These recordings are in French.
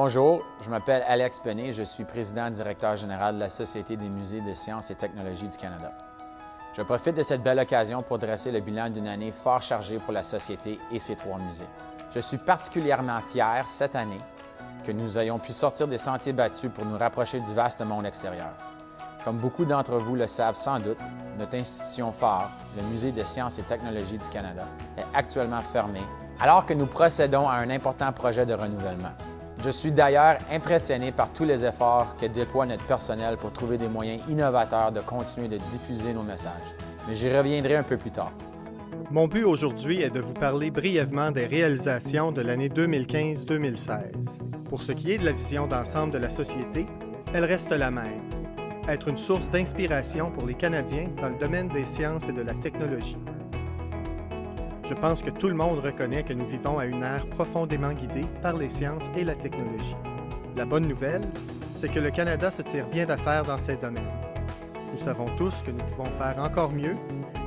Bonjour, je m'appelle Alex Penet, je suis président-directeur général de la Société des musées de sciences et technologies du Canada. Je profite de cette belle occasion pour dresser le bilan d'une année fort chargée pour la Société et ses trois musées. Je suis particulièrement fier cette année que nous ayons pu sortir des sentiers battus pour nous rapprocher du vaste monde extérieur. Comme beaucoup d'entre vous le savent sans doute, notre institution phare, le Musée de sciences et technologies du Canada, est actuellement fermée alors que nous procédons à un important projet de renouvellement. Je suis d'ailleurs impressionné par tous les efforts que déploie notre personnel pour trouver des moyens innovateurs de continuer de diffuser nos messages. Mais j'y reviendrai un peu plus tard. Mon but aujourd'hui est de vous parler brièvement des réalisations de l'année 2015-2016. Pour ce qui est de la vision d'ensemble de la société, elle reste la même. Être une source d'inspiration pour les Canadiens dans le domaine des sciences et de la technologie. Je pense que tout le monde reconnaît que nous vivons à une ère profondément guidée par les sciences et la technologie. La bonne nouvelle, c'est que le Canada se tire bien d'affaires dans ces domaines. Nous savons tous que nous pouvons faire encore mieux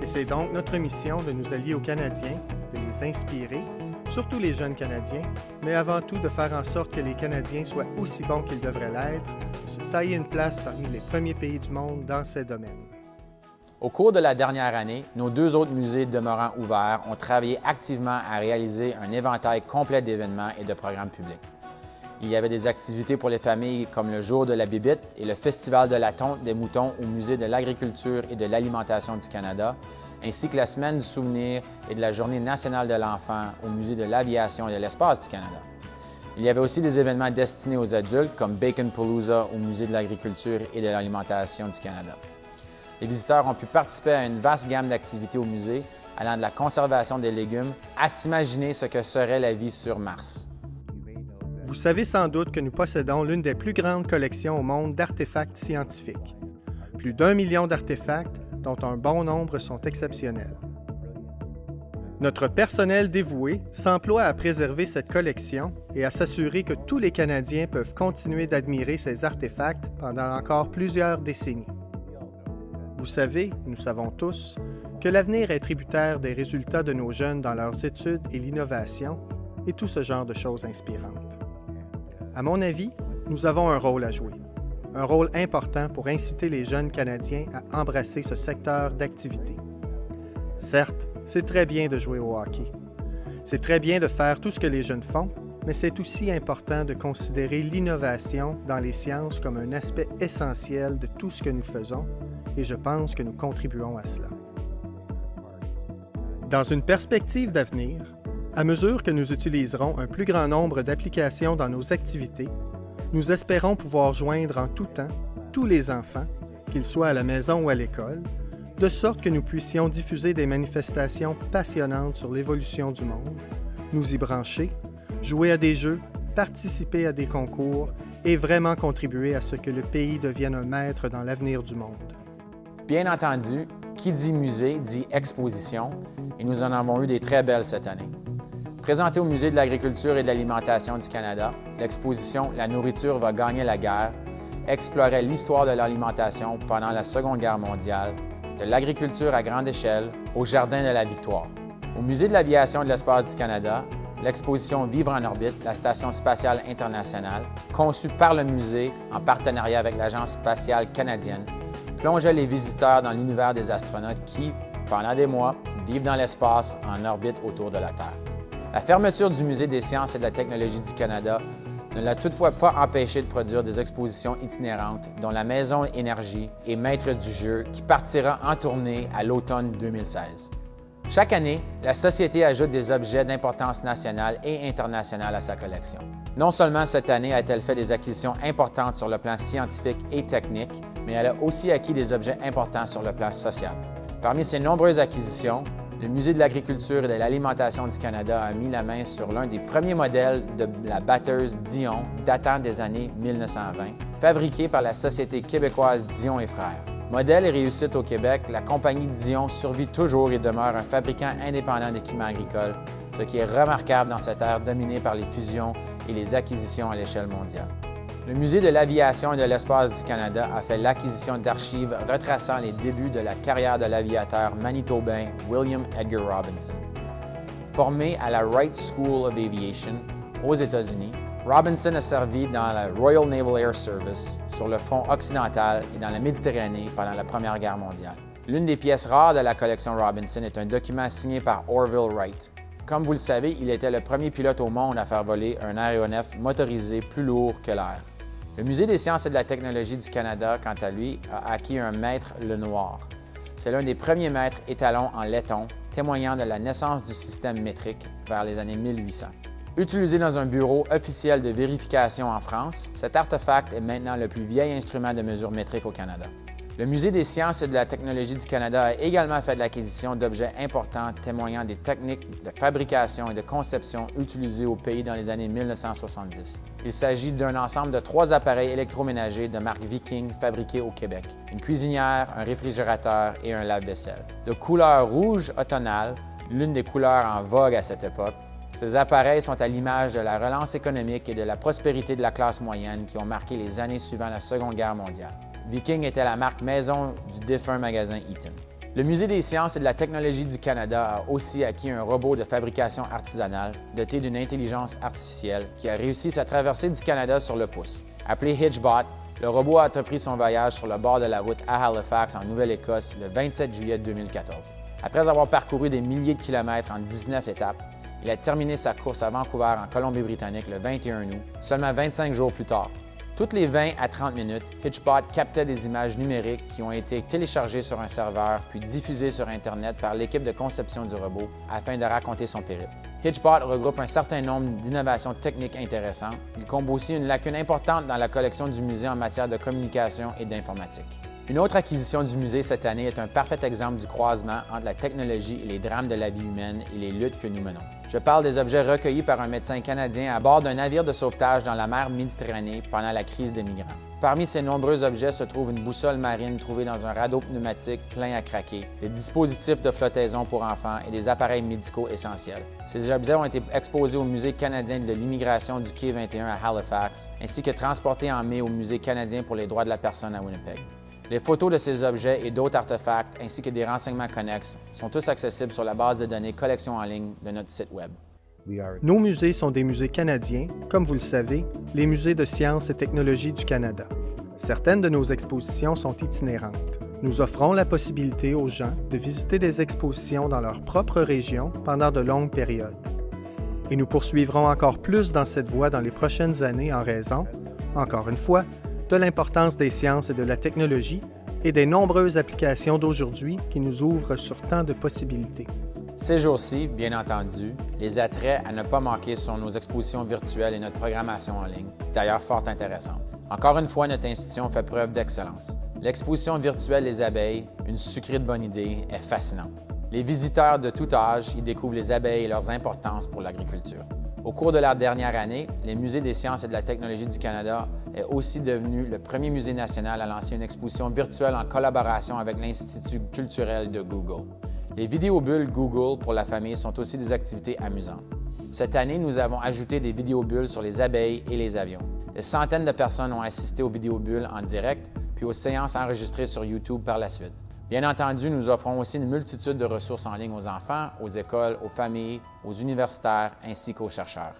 et c'est donc notre mission de nous allier aux Canadiens, de les inspirer, surtout les jeunes Canadiens, mais avant tout de faire en sorte que les Canadiens soient aussi bons qu'ils devraient l'être, de se tailler une place parmi les premiers pays du monde dans ces domaines. Au cours de la dernière année, nos deux autres musées demeurant ouverts ont travaillé activement à réaliser un éventail complet d'événements et de programmes publics. Il y avait des activités pour les familles comme le Jour de la Bibite et le Festival de la tonte des moutons au Musée de l'agriculture et de l'alimentation du Canada, ainsi que la Semaine du souvenir et de la Journée nationale de l'enfant au Musée de l'aviation et de l'espace du Canada. Il y avait aussi des événements destinés aux adultes comme Bacon Palooza au Musée de l'agriculture et de l'alimentation du Canada. Les visiteurs ont pu participer à une vaste gamme d'activités au musée, allant de la conservation des légumes à s'imaginer ce que serait la vie sur Mars. Vous savez sans doute que nous possédons l'une des plus grandes collections au monde d'artefacts scientifiques. Plus d'un million d'artefacts, dont un bon nombre sont exceptionnels. Notre personnel dévoué s'emploie à préserver cette collection et à s'assurer que tous les Canadiens peuvent continuer d'admirer ces artefacts pendant encore plusieurs décennies. Vous savez, nous savons tous, que l'avenir est tributaire des résultats de nos jeunes dans leurs études et l'innovation et tout ce genre de choses inspirantes. À mon avis, nous avons un rôle à jouer, un rôle important pour inciter les jeunes Canadiens à embrasser ce secteur d'activité. Certes, c'est très bien de jouer au hockey. C'est très bien de faire tout ce que les jeunes font, mais c'est aussi important de considérer l'innovation dans les sciences comme un aspect essentiel de tout ce que nous faisons et je pense que nous contribuons à cela. Dans une perspective d'avenir, à mesure que nous utiliserons un plus grand nombre d'applications dans nos activités, nous espérons pouvoir joindre en tout temps tous les enfants, qu'ils soient à la maison ou à l'école, de sorte que nous puissions diffuser des manifestations passionnantes sur l'évolution du monde, nous y brancher, jouer à des jeux, participer à des concours et vraiment contribuer à ce que le pays devienne un maître dans l'avenir du monde. Bien entendu, qui dit musée dit exposition et nous en avons eu des très belles cette année. Présentée au Musée de l'agriculture et de l'alimentation du Canada, l'exposition La nourriture va gagner la guerre explorait l'histoire de l'alimentation pendant la Seconde Guerre mondiale, de l'agriculture à grande échelle au Jardin de la Victoire. Au Musée de l'aviation et de l'espace du Canada, l'exposition Vivre en orbite, la Station spatiale internationale, conçue par le musée en partenariat avec l'Agence spatiale canadienne, plongeait les visiteurs dans l'univers des astronautes qui, pendant des mois, vivent dans l'espace en orbite autour de la Terre. La fermeture du Musée des sciences et de la technologie du Canada ne l'a toutefois pas empêché de produire des expositions itinérantes, dont la Maison Énergie est maître du jeu qui partira en tournée à l'automne 2016. Chaque année, la Société ajoute des objets d'importance nationale et internationale à sa collection. Non seulement cette année a-t-elle fait des acquisitions importantes sur le plan scientifique et technique, mais elle a aussi acquis des objets importants sur le plan social. Parmi ces nombreuses acquisitions, le Musée de l'agriculture et de l'alimentation du Canada a mis la main sur l'un des premiers modèles de la batteuse Dion datant des années 1920, fabriqué par la Société québécoise Dion et Frères. Modèle et réussite au Québec, la compagnie Dion survit toujours et demeure un fabricant indépendant d'équipements agricoles, ce qui est remarquable dans cette ère dominée par les fusions et les acquisitions à l'échelle mondiale. Le Musée de l'aviation et de l'espace du Canada a fait l'acquisition d'archives retraçant les débuts de la carrière de l'aviateur manitobain William Edgar Robinson. Formé à la Wright School of Aviation aux États-Unis, Robinson a servi dans la Royal Naval Air Service sur le front occidental et dans la Méditerranée pendant la Première Guerre mondiale. L'une des pièces rares de la collection Robinson est un document signé par Orville Wright. Comme vous le savez, il était le premier pilote au monde à faire voler un aéronef motorisé plus lourd que l'air. Le Musée des sciences et de la technologie du Canada, quant à lui, a acquis un maître Lenoir. C'est l'un des premiers maîtres étalons en laiton, témoignant de la naissance du système métrique vers les années 1800. Utilisé dans un bureau officiel de vérification en France, cet artefact est maintenant le plus vieil instrument de mesure métrique au Canada. Le Musée des sciences et de la technologie du Canada a également fait de l'acquisition d'objets importants témoignant des techniques de fabrication et de conception utilisées au pays dans les années 1970. Il s'agit d'un ensemble de trois appareils électroménagers de marque Viking fabriqués au Québec, une cuisinière, un réfrigérateur et un lave-vaisselle. De couleur rouge automnale, l'une des couleurs en vogue à cette époque, ces appareils sont à l'image de la relance économique et de la prospérité de la classe moyenne qui ont marqué les années suivant la Seconde Guerre mondiale. Viking était la marque maison du défunt magasin Eaton. Le Musée des sciences et de la technologie du Canada a aussi acquis un robot de fabrication artisanale doté d'une intelligence artificielle qui a réussi sa traversée du Canada sur le pouce. Appelé Hitchbot, le robot a entrepris son voyage sur le bord de la route à Halifax, en Nouvelle-Écosse, le 27 juillet 2014. Après avoir parcouru des milliers de kilomètres en 19 étapes, il a terminé sa course à Vancouver en Colombie-Britannique le 21 août, seulement 25 jours plus tard. Toutes les 20 à 30 minutes, Hitchbot captait des images numériques qui ont été téléchargées sur un serveur puis diffusées sur Internet par l'équipe de conception du robot afin de raconter son périple. Hitchbot regroupe un certain nombre d'innovations techniques intéressantes. Il comble aussi une lacune importante dans la collection du musée en matière de communication et d'informatique. Une autre acquisition du musée cette année est un parfait exemple du croisement entre la technologie et les drames de la vie humaine et les luttes que nous menons. Je parle des objets recueillis par un médecin canadien à bord d'un navire de sauvetage dans la mer Méditerranée pendant la crise des migrants. Parmi ces nombreux objets se trouve une boussole marine trouvée dans un radeau pneumatique plein à craquer, des dispositifs de flottaison pour enfants et des appareils médicaux essentiels. Ces objets ont été exposés au Musée canadien de l'immigration du Quai 21 à Halifax, ainsi que transportés en mai au Musée canadien pour les droits de la personne à Winnipeg. Les photos de ces objets et d'autres artefacts, ainsi que des renseignements connexes, sont tous accessibles sur la base de données collection en ligne de notre site Web. Nos musées sont des musées canadiens, comme vous le savez, les musées de sciences et technologies du Canada. Certaines de nos expositions sont itinérantes. Nous offrons la possibilité aux gens de visiter des expositions dans leur propre région pendant de longues périodes. Et nous poursuivrons encore plus dans cette voie dans les prochaines années en raison, encore une fois, de l'importance des sciences et de la technologie et des nombreuses applications d'aujourd'hui qui nous ouvrent sur tant de possibilités. Ces jours-ci, bien entendu, les attraits à ne pas manquer sont nos expositions virtuelles et notre programmation en ligne, d'ailleurs fort intéressante. Encore une fois, notre institution fait preuve d'excellence. L'exposition virtuelle Les abeilles, une sucrée de bonne idée, est fascinante. Les visiteurs de tout âge y découvrent les abeilles et leurs importances pour l'agriculture. Au cours de la dernière année, les Musées des sciences et de la technologie du Canada est aussi devenu le premier musée national à lancer une exposition virtuelle en collaboration avec l'Institut culturel de Google. Les vidéobulles Google pour la famille sont aussi des activités amusantes. Cette année, nous avons ajouté des vidéobulles sur les abeilles et les avions. Des centaines de personnes ont assisté aux vidéobulles en direct, puis aux séances enregistrées sur YouTube par la suite. Bien entendu, nous offrons aussi une multitude de ressources en ligne aux enfants, aux écoles, aux familles, aux universitaires ainsi qu'aux chercheurs.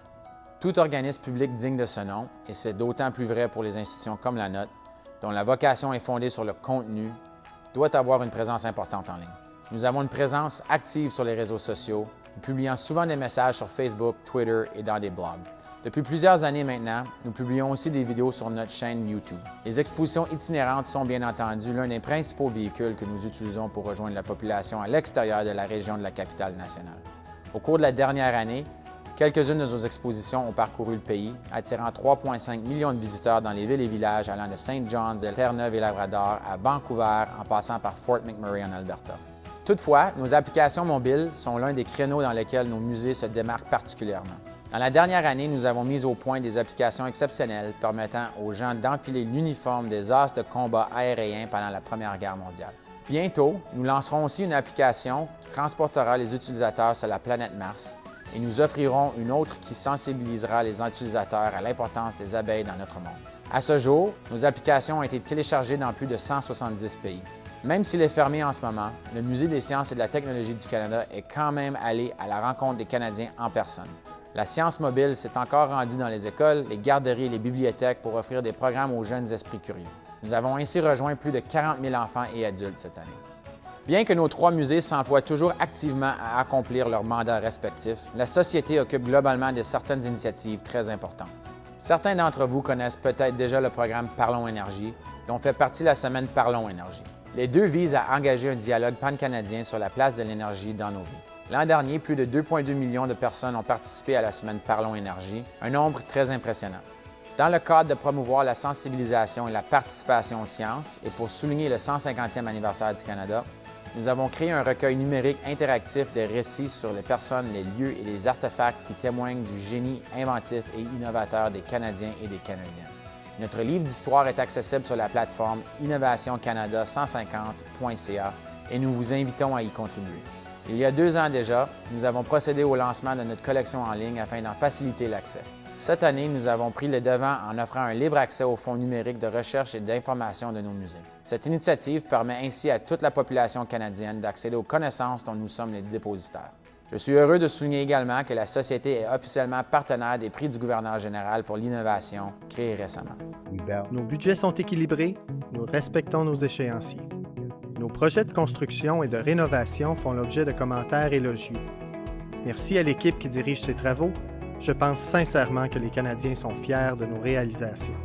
Tout organisme public digne de ce nom, et c'est d'autant plus vrai pour les institutions comme la nôtre, dont la vocation est fondée sur le contenu, doit avoir une présence importante en ligne. Nous avons une présence active sur les réseaux sociaux, publiant souvent des messages sur Facebook, Twitter et dans des blogs. Depuis plusieurs années maintenant, nous publions aussi des vidéos sur notre chaîne YouTube. Les expositions itinérantes sont bien entendu l'un des principaux véhicules que nous utilisons pour rejoindre la population à l'extérieur de la région de la capitale nationale. Au cours de la dernière année, quelques-unes de nos expositions ont parcouru le pays, attirant 3,5 millions de visiteurs dans les villes et villages allant de St. John's, de Terre-Neuve et Labrador à Vancouver en passant par Fort McMurray en Alberta. Toutefois, nos applications mobiles sont l'un des créneaux dans lesquels nos musées se démarquent particulièrement. Dans la dernière année, nous avons mis au point des applications exceptionnelles permettant aux gens d'enfiler l'uniforme des as de combat aériens pendant la Première Guerre mondiale. Bientôt, nous lancerons aussi une application qui transportera les utilisateurs sur la planète Mars et nous offrirons une autre qui sensibilisera les utilisateurs à l'importance des abeilles dans notre monde. À ce jour, nos applications ont été téléchargées dans plus de 170 pays. Même s'il est fermé en ce moment, le Musée des sciences et de la technologie du Canada est quand même allé à la rencontre des Canadiens en personne. La science mobile s'est encore rendue dans les écoles, les garderies et les bibliothèques pour offrir des programmes aux jeunes esprits curieux. Nous avons ainsi rejoint plus de 40 000 enfants et adultes cette année. Bien que nos trois musées s'emploient toujours activement à accomplir leurs mandats respectifs, la société occupe globalement de certaines initiatives très importantes. Certains d'entre vous connaissent peut-être déjà le programme Parlons Énergie, dont fait partie la semaine Parlons Énergie. Les deux visent à engager un dialogue pan-canadien sur la place de l'énergie dans nos vies. L'an dernier, plus de 2,2 millions de personnes ont participé à la semaine Parlons Énergie, un nombre très impressionnant. Dans le cadre de promouvoir la sensibilisation et la participation aux sciences et pour souligner le 150e anniversaire du Canada, nous avons créé un recueil numérique interactif des récits sur les personnes, les lieux et les artefacts qui témoignent du génie inventif et innovateur des Canadiens et des Canadiennes. Notre livre d'histoire est accessible sur la plateforme innovationcanada150.ca et nous vous invitons à y contribuer. Il y a deux ans déjà, nous avons procédé au lancement de notre collection en ligne afin d'en faciliter l'accès. Cette année, nous avons pris le devant en offrant un libre accès aux fonds numériques de recherche et d'information de nos musées. Cette initiative permet ainsi à toute la population canadienne d'accéder aux connaissances dont nous sommes les dépositaires. Je suis heureux de souligner également que la Société est officiellement partenaire des prix du gouverneur général pour l'innovation créés récemment. Nos budgets sont équilibrés, nous respectons nos échéanciers. Nos projets de construction et de rénovation font l'objet de commentaires élogieux. Merci à l'équipe qui dirige ces travaux je pense sincèrement que les Canadiens sont fiers de nos réalisations.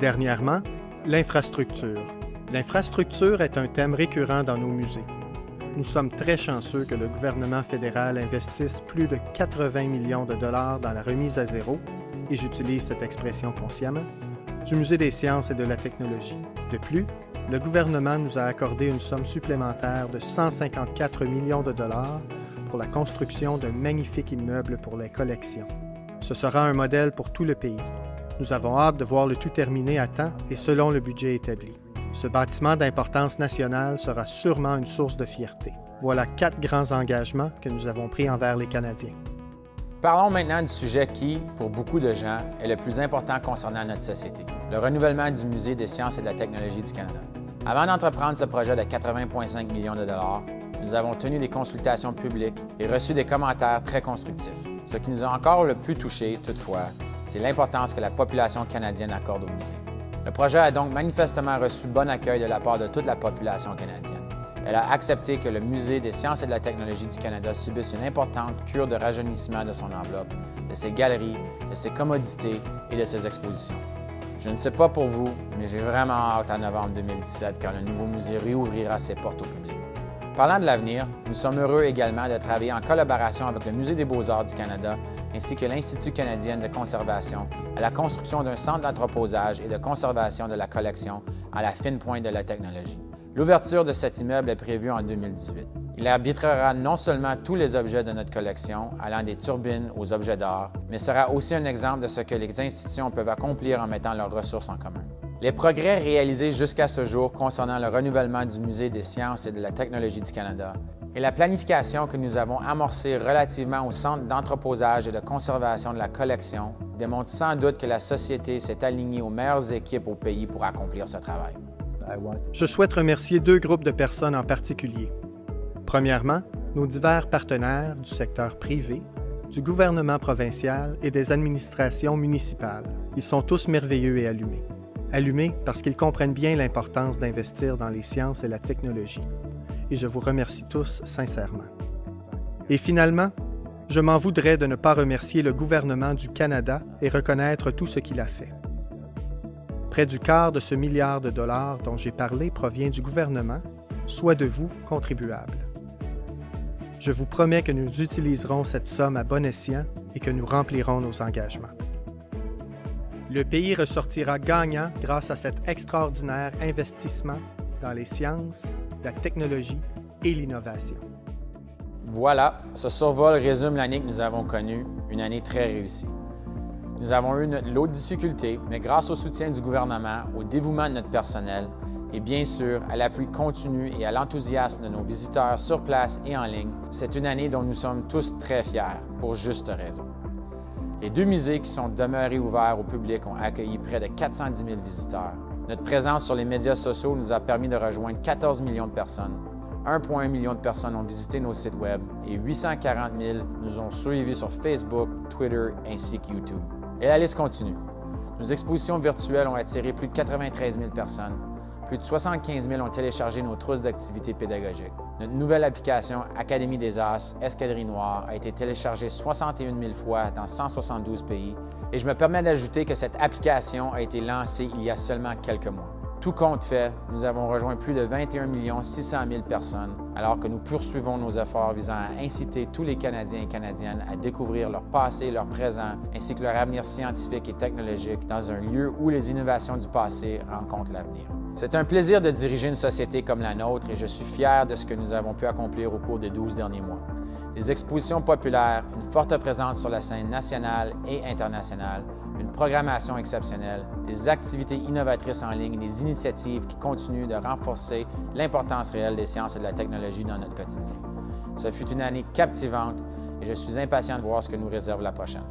Dernièrement, l'infrastructure. L'infrastructure est un thème récurrent dans nos musées. Nous sommes très chanceux que le gouvernement fédéral investisse plus de 80 millions de dollars dans la remise à zéro, et j'utilise cette expression consciemment, du Musée des sciences et de la technologie. De plus, le gouvernement nous a accordé une somme supplémentaire de 154 millions de dollars pour la construction d'un magnifique immeuble pour les collections. Ce sera un modèle pour tout le pays. Nous avons hâte de voir le tout terminé à temps et selon le budget établi. Ce bâtiment d'importance nationale sera sûrement une source de fierté. Voilà quatre grands engagements que nous avons pris envers les Canadiens. Parlons maintenant du sujet qui, pour beaucoup de gens, est le plus important concernant notre société, le renouvellement du Musée des sciences et de la technologie du Canada. Avant d'entreprendre ce projet de 80,5 millions de dollars, nous avons tenu des consultations publiques et reçu des commentaires très constructifs. Ce qui nous a encore le plus touché, toutefois, c'est l'importance que la population canadienne accorde au musée. Le projet a donc manifestement reçu bon accueil de la part de toute la population canadienne. Elle a accepté que le Musée des sciences et de la technologie du Canada subisse une importante cure de rajeunissement de son enveloppe, de ses galeries, de ses commodités et de ses expositions. Je ne sais pas pour vous, mais j'ai vraiment hâte à novembre 2017 quand le nouveau musée réouvrira ses portes au public. Parlant de l'avenir, nous sommes heureux également de travailler en collaboration avec le Musée des beaux-arts du Canada ainsi que l'Institut canadien de conservation à la construction d'un centre d'entreposage et de conservation de la collection à la fine pointe de la technologie. L'ouverture de cet immeuble est prévue en 2018. Il arbitrera non seulement tous les objets de notre collection, allant des turbines aux objets d'art, mais sera aussi un exemple de ce que les institutions peuvent accomplir en mettant leurs ressources en commun. Les progrès réalisés jusqu'à ce jour concernant le renouvellement du Musée des sciences et de la technologie du Canada et la planification que nous avons amorcée relativement au Centre d'entreposage et de conservation de la collection démontrent sans doute que la Société s'est alignée aux meilleures équipes au pays pour accomplir ce travail. Je souhaite remercier deux groupes de personnes en particulier. Premièrement, nos divers partenaires du secteur privé, du gouvernement provincial et des administrations municipales. Ils sont tous merveilleux et allumés allumés parce qu'ils comprennent bien l'importance d'investir dans les sciences et la technologie. Et je vous remercie tous sincèrement. Et finalement, je m'en voudrais de ne pas remercier le gouvernement du Canada et reconnaître tout ce qu'il a fait. Près du quart de ce milliard de dollars dont j'ai parlé provient du gouvernement, soit de vous, contribuables. Je vous promets que nous utiliserons cette somme à bon escient et que nous remplirons nos engagements. Le pays ressortira gagnant grâce à cet extraordinaire investissement dans les sciences, la technologie et l'innovation. Voilà, ce survol résume l'année que nous avons connue, une année très réussie. Nous avons eu notre lot de difficultés, mais grâce au soutien du gouvernement, au dévouement de notre personnel et bien sûr à l'appui continu et à l'enthousiasme de nos visiteurs sur place et en ligne, c'est une année dont nous sommes tous très fiers, pour juste raison. Les deux musées qui sont demeurés ouverts au public ont accueilli près de 410 000 visiteurs. Notre présence sur les médias sociaux nous a permis de rejoindre 14 millions de personnes, 1,1 million de personnes ont visité nos sites Web et 840 000 nous ont suivis sur Facebook, Twitter ainsi que YouTube. Et la liste continue. Nos expositions virtuelles ont attiré plus de 93 000 personnes. Plus de 75 000 ont téléchargé nos trousses d'activités pédagogiques. Notre nouvelle application Académie des As, Escadrille Noire, a été téléchargée 61 000 fois dans 172 pays et je me permets d'ajouter que cette application a été lancée il y a seulement quelques mois. Tout compte fait, nous avons rejoint plus de 21 600 000 personnes, alors que nous poursuivons nos efforts visant à inciter tous les Canadiens et Canadiennes à découvrir leur passé, leur présent, ainsi que leur avenir scientifique et technologique dans un lieu où les innovations du passé rencontrent l'avenir. C'est un plaisir de diriger une société comme la nôtre et je suis fier de ce que nous avons pu accomplir au cours des 12 derniers mois des expositions populaires, une forte présence sur la scène nationale et internationale, une programmation exceptionnelle, des activités innovatrices en ligne des initiatives qui continuent de renforcer l'importance réelle des sciences et de la technologie dans notre quotidien. Ce fut une année captivante et je suis impatient de voir ce que nous réserve la prochaine.